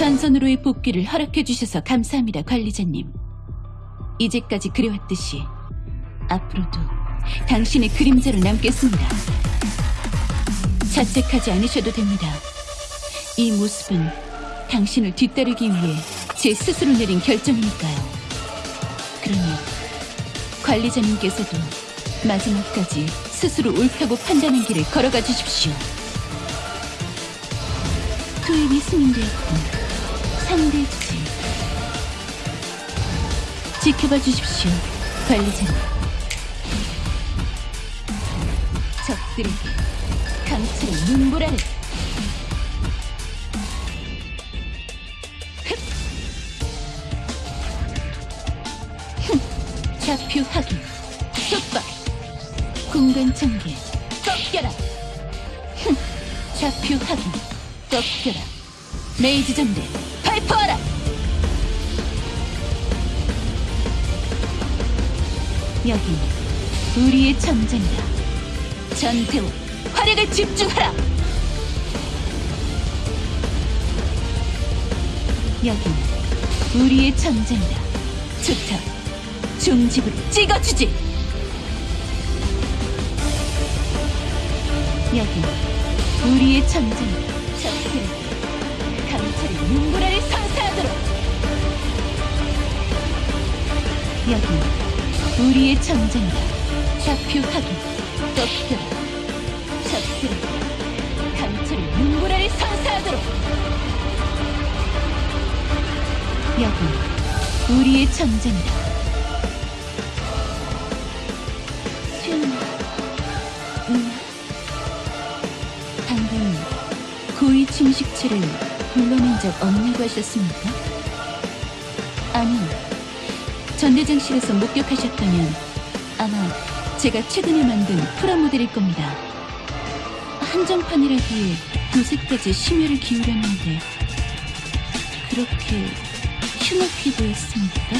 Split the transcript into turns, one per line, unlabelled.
전선으로의 복귀를 허락해 주셔서 감사합니다, 관리자님. 이제까지 그래왔듯이 앞으로도 당신의 그림자로 남겠습니다. 자책하지 않으셔도 됩니다. 이 모습은 당신을 뒤따르기 위해 제 스스로 내린 결정이니까요. 그러니 관리자님께서도 마지막까지 스스로 옳다고 판단한 길을 걸어가 주십시오. 투입이 승인되었군. 상대해주지. 지켜봐 주십시오, 관리자님. 적들에게 강철의 눈보라를. 좌표 확인. 속박 공간 전개 꺾여라. 흠, 좌표 확인. 꺾여라. 레이즈 전대 발포하라 여긴 우리의 전쟁이다. 전태우 활약을 집중하라. 여긴 우리의 전쟁이다. 좋다. 중집으로 찍어주지. 여긴 우리의 전쟁이다. 적들에 게 강철의 눈보라를 선사하도록. 여긴 우리의 전쟁이다. 좌표 확인 꺾여라 적들에게 강철의 눈보라를 선사하도록. 여긴 우리의 전쟁이다. 침식체를 불러낸 적 없냐고 하셨습니까? 아니요 전대장실에서 목격하셨다면 아마 제가 최근에 만든 프라모델일 겁니다. 한정판이라기에 도색까지 심혈을 기울였는데 그렇게 흉악해 보였습니까?